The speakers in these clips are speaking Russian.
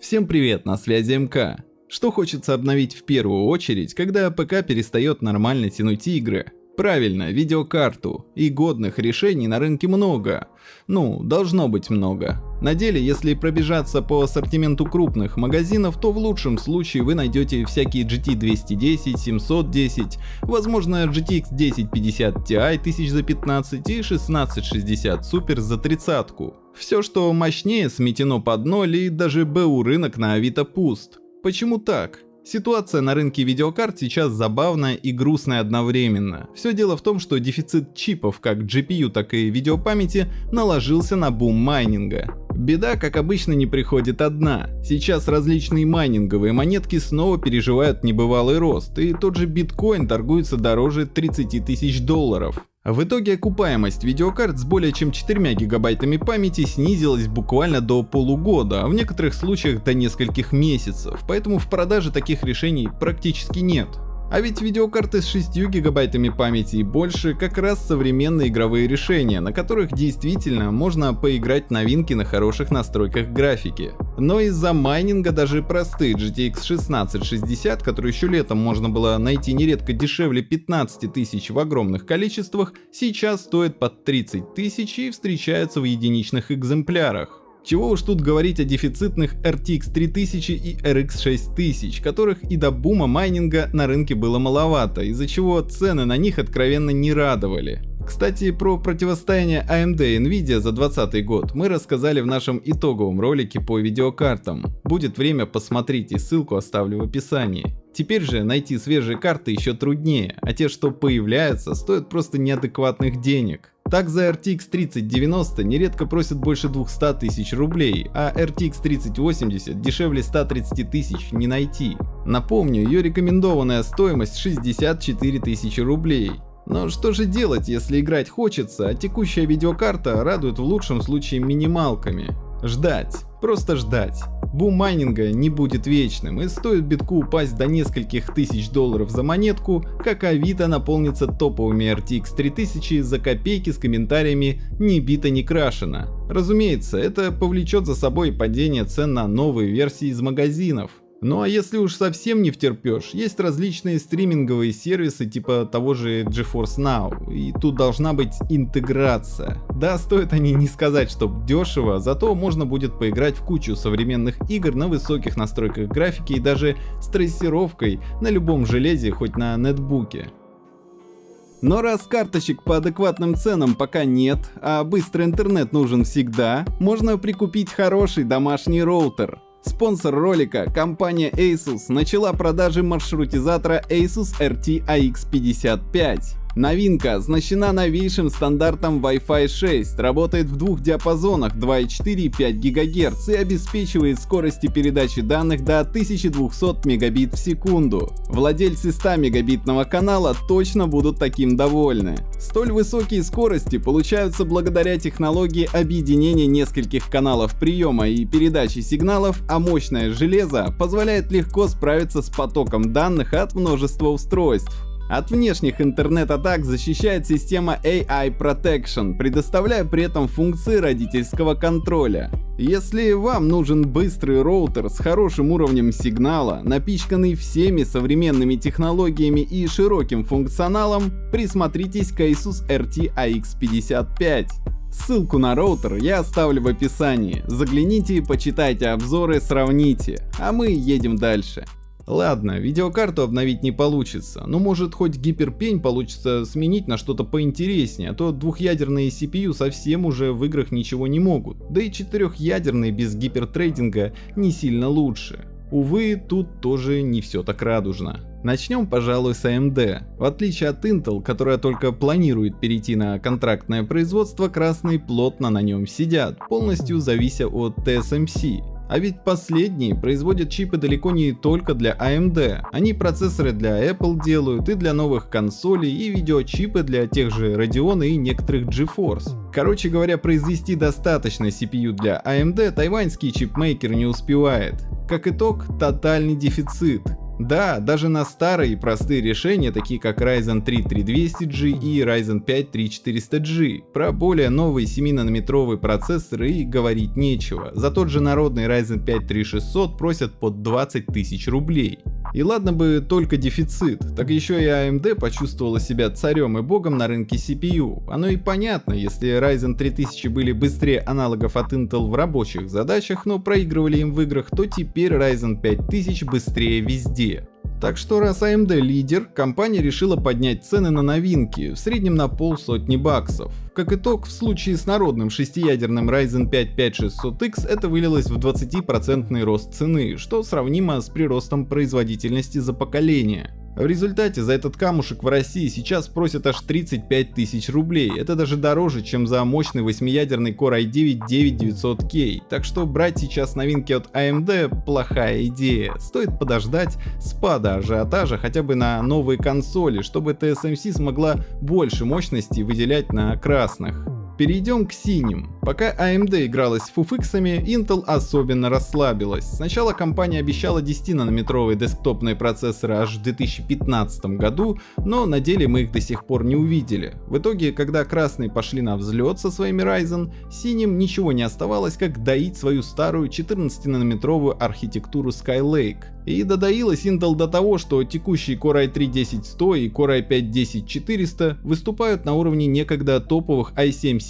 Всем привет, на связи МК. Что хочется обновить в первую очередь, когда ПК перестает нормально тянуть игры? Правильно, видеокарту. И годных решений на рынке много. Ну, должно быть много. На деле, если пробежаться по ассортименту крупных магазинов, то в лучшем случае вы найдете всякие GT 210, 710, возможно GTX 1050 Ti 1000 за 15 и 1660 Super за тридцатку. Все, что мощнее, сметено под ноль и даже БУ рынок на Авито пуст. Почему так? Ситуация на рынке видеокарт сейчас забавная и грустная одновременно. Все дело в том, что дефицит чипов как GPU, так и видеопамяти наложился на бум майнинга. Беда, как обычно, не приходит одна. Сейчас различные майнинговые монетки снова переживают небывалый рост, и тот же биткоин торгуется дороже 30 тысяч долларов. В итоге окупаемость видеокарт с более чем 4 гигабайтами памяти снизилась буквально до полугода, а в некоторых случаях до нескольких месяцев, поэтому в продаже таких решений практически нет. А ведь видеокарты с 6 гигабайтами памяти и больше как раз современные игровые решения, на которых действительно можно поиграть новинки на хороших настройках графики. Но из-за майнинга даже простые GTX 1660, которые еще летом можно было найти нередко дешевле 15 тысяч в огромных количествах, сейчас стоят под 30 тысяч и встречаются в единичных экземплярах. Чего уж тут говорить о дефицитных RTX 3000 и RX 6000, которых и до бума майнинга на рынке было маловато, из-за чего цены на них откровенно не радовали. Кстати, про противостояние AMD и Nvidia за 2020 год мы рассказали в нашем итоговом ролике по видеокартам. Будет время посмотрите, ссылку оставлю в описании. Теперь же найти свежие карты еще труднее, а те, что появляются, стоят просто неадекватных денег. Так за RTX 3090 нередко просят больше 200 тысяч рублей, а RTX 3080 дешевле 130 тысяч не найти. Напомню, ее рекомендованная стоимость 64 тысячи рублей. Но что же делать, если играть хочется, а текущая видеокарта радует в лучшем случае минималками? Ждать, просто ждать. Бум майнинга не будет вечным и стоит битку упасть до нескольких тысяч долларов за монетку, как Авито наполнится топовыми RTX 3000 за копейки с комментариями «не бита не крашено». Разумеется, это повлечет за собой падение цен на новые версии из магазинов. Ну а если уж совсем не втерпешь, есть различные стриминговые сервисы типа того же GeForce Now, и тут должна быть интеграция. Да, стоят они не сказать, что дешево, зато можно будет поиграть в кучу современных игр на высоких настройках графики и даже с трассировкой на любом железе, хоть на нетбуке. Но раз карточек по адекватным ценам пока нет, а быстрый интернет нужен всегда, можно прикупить хороший домашний роутер. Спонсор ролика, компания Asus, начала продажи маршрутизатора Asus RT AX55. Новинка оснащена новейшим стандартом Wi-Fi 6, работает в двух диапазонах 2,4 и 5 ГГц и обеспечивает скорости передачи данных до 1200 мегабит в секунду. Владельцы 100 мегабитного канала точно будут таким довольны. Столь высокие скорости получаются благодаря технологии объединения нескольких каналов приема и передачи сигналов, а мощное железо позволяет легко справиться с потоком данных от множества устройств. От внешних интернет-атак защищает система AI Protection, предоставляя при этом функции родительского контроля. Если вам нужен быстрый роутер с хорошим уровнем сигнала, напичканный всеми современными технологиями и широким функционалом, присмотритесь к Asus RT AX55. Ссылку на роутер я оставлю в описании. Загляните, почитайте обзоры, сравните. А мы едем дальше. Ладно, видеокарту обновить не получится, но может хоть гиперпень получится сменить на что-то поинтереснее, а то двухъядерные CPU совсем уже в играх ничего не могут, да и четырехъядерные без гипертрейдинга не сильно лучше. Увы, тут тоже не все так радужно. Начнем, пожалуй, с AMD. В отличие от Intel, которая только планирует перейти на контрактное производство, красные плотно на нем сидят, полностью завися от TSMC. А ведь последние производят чипы далеко не только для AMD. Они процессоры для Apple делают и для новых консолей, и видеочипы для тех же Radeon и некоторых GeForce. Короче говоря, произвести достаточно CPU для AMD тайваньский чипмейкер не успевает. Как итог, тотальный дефицит. Да, даже на старые и простые решения, такие как Ryzen 3 3200G и Ryzen 5 3400G. Про более новые 7-нанометровые процессоры и говорить нечего. За тот же народный Ryzen 5 3600 просят под 20 тысяч рублей. И ладно бы только дефицит, так еще и AMD почувствовала себя царем и богом на рынке CPU. Оно и понятно, если Ryzen 3000 были быстрее аналогов от Intel в рабочих задачах, но проигрывали им в играх, то теперь Ryzen 5000 быстрее везде. Так что раз AMD лидер, компания решила поднять цены на новинки, в среднем на полсотни баксов. Как итог, в случае с народным шестиядерным Ryzen 5 5600X это вылилось в 20% рост цены, что сравнимо с приростом производительности за поколение. В результате за этот камушек в России сейчас просят аж 35 тысяч рублей. Это даже дороже, чем за мощный 8-ядерный Core i9 9900K. Так что брать сейчас новинки от AMD плохая идея. Стоит подождать спада ажиотажа хотя бы на новые консоли, чтобы TSMC смогла больше мощности выделять на красных. Перейдем к синим. Пока AMD игралась с фуфиксами, Intel особенно расслабилась. Сначала компания обещала 10-нанометровые десктопные процессоры аж в 2015 году, но на деле мы их до сих пор не увидели. В итоге, когда красные пошли на взлет со своими Ryzen, синим ничего не оставалось, как доить свою старую 14-нанометровую архитектуру Skylake. И додоилась Intel до того, что текущие Core i3-10100 и Core i5-10400 выступают на уровне некогда топовых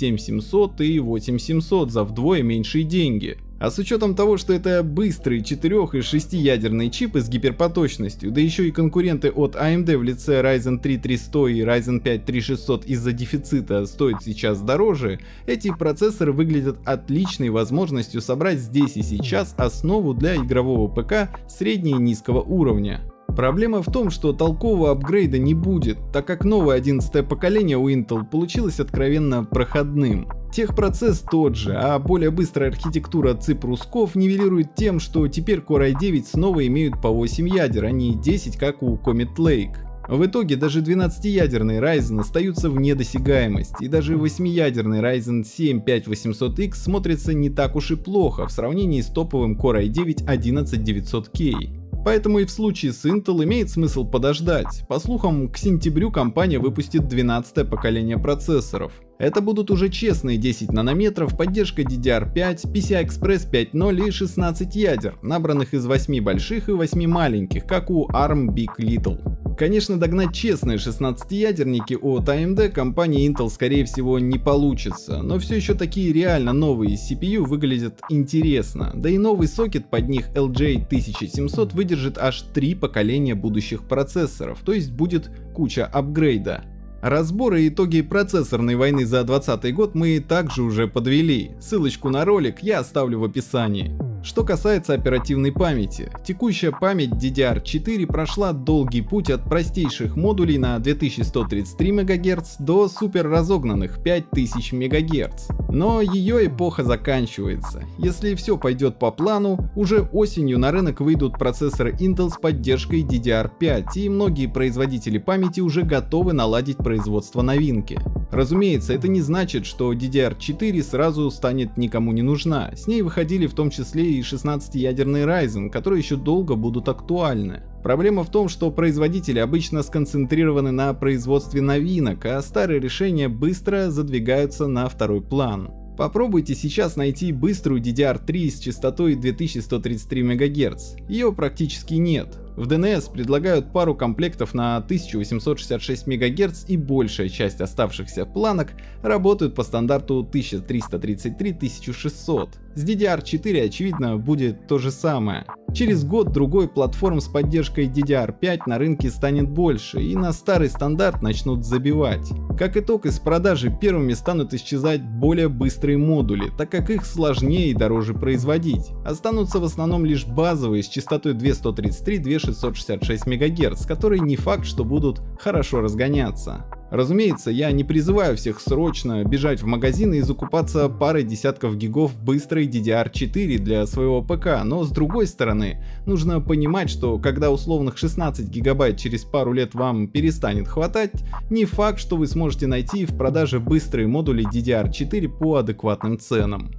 i7-7700 и 8700 за вдвое меньшие деньги. А с учетом того, что это быстрые 4 и 6 ядерные чипы с гиперпоточностью, да еще и конкуренты от AMD в лице Ryzen 3 3100 и Ryzen 5 3600 из-за дефицита стоят сейчас дороже, эти процессоры выглядят отличной возможностью собрать здесь и сейчас основу для игрового ПК среднего и низкого уровня. Проблема в том, что толкового апгрейда не будет, так как новое 11 поколение у Intel получилось откровенно проходным. Техпроцесс тот же, а более быстрая архитектура цифрусков нивелирует тем, что теперь Core i9 снова имеют по 8 ядер, а не 10 как у Comet Lake. В итоге даже 12-ядерные Ryzen остаются вне досягаемости, и даже 8-ядерный Ryzen 7 5800X смотрится не так уж и плохо в сравнении с топовым Core i9 11900K. Поэтому и в случае с Intel имеет смысл подождать. По слухам, к сентябрю компания выпустит 12 поколение процессоров. Это будут уже честные 10 нанометров, поддержка DDR5, PCI-Express 5.0 и 16 ядер, набранных из 8 больших и 8 маленьких, как у ARM Big Little. Конечно, догнать честные 16-ядерники от AMD компании Intel скорее всего не получится, но все еще такие реально новые CPU выглядят интересно, да и новый сокет под них LJ1700 выдержит аж 3 поколения будущих процессоров, то есть будет куча апгрейда. Разборы и итоги процессорной войны за 2020 год мы также уже подвели, ссылочку на ролик я оставлю в описании. Что касается оперативной памяти, текущая память DDR4 прошла долгий путь от простейших модулей на 2133 МГц до супер разогнанных 5000 МГц. Но ее эпоха заканчивается. Если все пойдет по плану, уже осенью на рынок выйдут процессоры Intel с поддержкой DDR5 и многие производители памяти уже готовы наладить производство новинки. Разумеется, это не значит, что DDR4 сразу станет никому не нужна. С ней выходили в том числе и 16-ядерный Ryzen, которые еще долго будут актуальны. Проблема в том, что производители обычно сконцентрированы на производстве новинок, а старые решения быстро задвигаются на второй план. Попробуйте сейчас найти быструю DDR3 с частотой 2133 МГц. Ее практически нет. В DNS предлагают пару комплектов на 1866 МГц и большая часть оставшихся планок работают по стандарту 1333-1600. С DDR4 очевидно будет то же самое. Через год-другой платформ с поддержкой DDR5 на рынке станет больше и на старый стандарт начнут забивать. Как итог из продажи первыми станут исчезать более быстрые модули, так как их сложнее и дороже производить. Останутся в основном лишь базовые с частотой 2133-2666 МГц, которые не факт, что будут хорошо разгоняться. Разумеется, я не призываю всех срочно бежать в магазины и закупаться парой десятков гигов быстрой DDR4 для своего ПК, но с другой стороны, нужно понимать, что когда условных 16 гигабайт через пару лет вам перестанет хватать, не факт, что вы сможете найти в продаже быстрые модули DDR4 по адекватным ценам.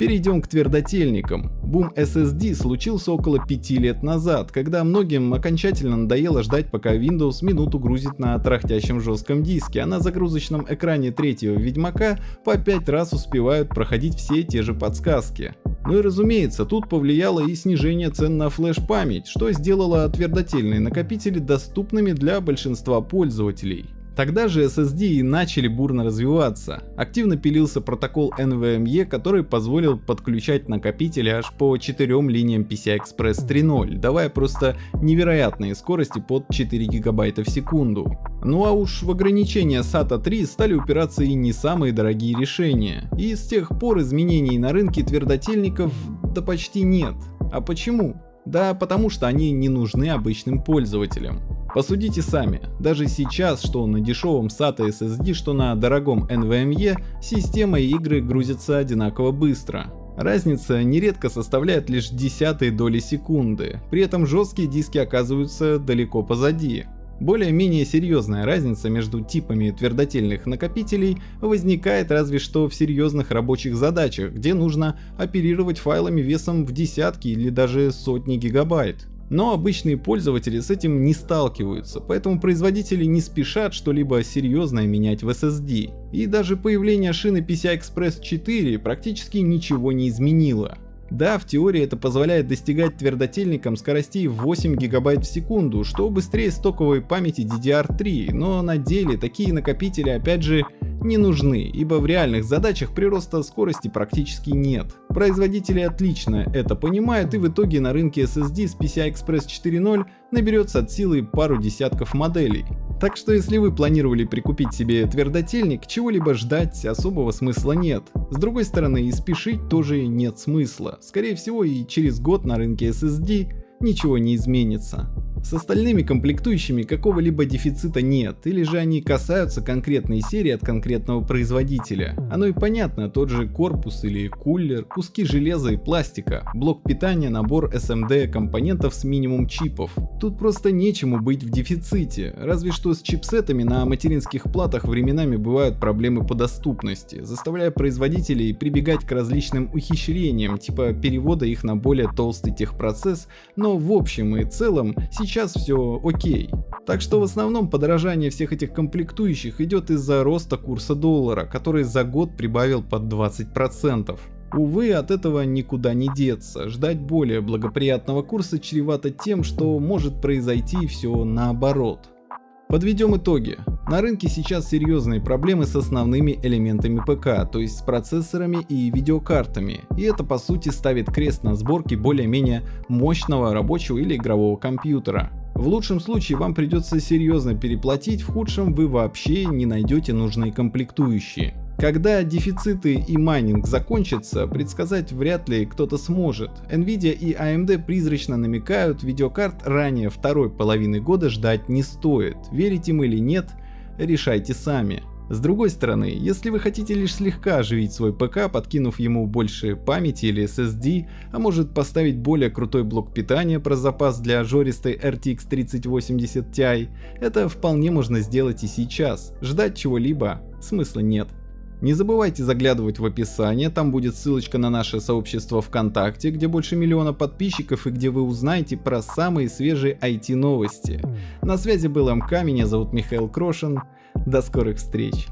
Перейдем к твердотельникам. Бум SSD случился около 5 лет назад, когда многим окончательно надоело ждать пока Windows минуту грузит на трахтящем жестком диске, а на загрузочном экране третьего Ведьмака по 5 раз успевают проходить все те же подсказки. Ну и разумеется, тут повлияло и снижение цен на флеш-память, что сделало твердотельные накопители доступными для большинства пользователей. Тогда же SSD и начали бурно развиваться. Активно пилился протокол NVMe, который позволил подключать накопители аж по 4 линиям PCI-Express 3.0, давая просто невероятные скорости под 4 гигабайта в секунду. Ну а уж в ограничения SATA 3 стали упираться и не самые дорогие решения. И с тех пор изменений на рынке твердотельников да почти нет. А почему? Да потому что они не нужны обычным пользователям. Посудите сами, даже сейчас, что на дешевом SATA SSD, что на дорогом NVMe, система и игры грузятся одинаково быстро. Разница нередко составляет лишь десятые доли секунды, при этом жесткие диски оказываются далеко позади. Более-менее серьезная разница между типами твердотельных накопителей возникает разве что в серьезных рабочих задачах, где нужно оперировать файлами весом в десятки или даже сотни гигабайт. Но обычные пользователи с этим не сталкиваются, поэтому производители не спешат что-либо серьезное менять в SSD. И даже появление шины PCI-Express 4 практически ничего не изменило. Да, в теории это позволяет достигать твердотельникам скоростей 8 ГБ в секунду, что быстрее стоковой памяти DDR3, но на деле такие накопители опять же не нужны, ибо в реальных задачах прироста скорости практически нет. Производители отлично это понимают и в итоге на рынке SSD с PCI Express 4.0 наберется от силы пару десятков моделей. Так что если вы планировали прикупить себе твердотельник, чего-либо ждать особого смысла нет. С другой стороны и спешить тоже нет смысла. Скорее всего и через год на рынке SSD ничего не изменится. С остальными комплектующими какого-либо дефицита нет, или же они касаются конкретной серии от конкретного производителя. Оно и понятно, тот же корпус или кулер, куски железа и пластика, блок питания, набор SMD компонентов с минимум чипов. Тут просто нечему быть в дефиците, разве что с чипсетами на материнских платах временами бывают проблемы по доступности, заставляя производителей прибегать к различным ухищрениям, типа перевода их на более толстый техпроцесс, но в общем и целом сейчас все окей. Так что в основном подорожание всех этих комплектующих идет из-за роста курса доллара, который за год прибавил под 20%. Увы, от этого никуда не деться. Ждать более благоприятного курса чревато тем, что может произойти все наоборот. Подведем итоги. На рынке сейчас серьезные проблемы с основными элементами ПК, то есть с процессорами и видеокартами, и это по сути ставит крест на сборке более-менее мощного рабочего или игрового компьютера. В лучшем случае вам придется серьезно переплатить, в худшем вы вообще не найдете нужные комплектующие. Когда дефициты и майнинг закончатся, предсказать вряд ли кто-то сможет. Nvidia и AMD призрачно намекают, видеокарт ранее второй половины года ждать не стоит. Верить им или нет, решайте сами. С другой стороны, если вы хотите лишь слегка оживить свой ПК, подкинув ему больше памяти или SSD, а может поставить более крутой блок питания про запас для жористой RTX 3080 Ti, это вполне можно сделать и сейчас. Ждать чего-либо смысла нет. Не забывайте заглядывать в описание, там будет ссылочка на наше сообщество ВКонтакте, где больше миллиона подписчиков и где вы узнаете про самые свежие IT новости. На связи был МК, меня зовут Михаил Крошин, до скорых встреч.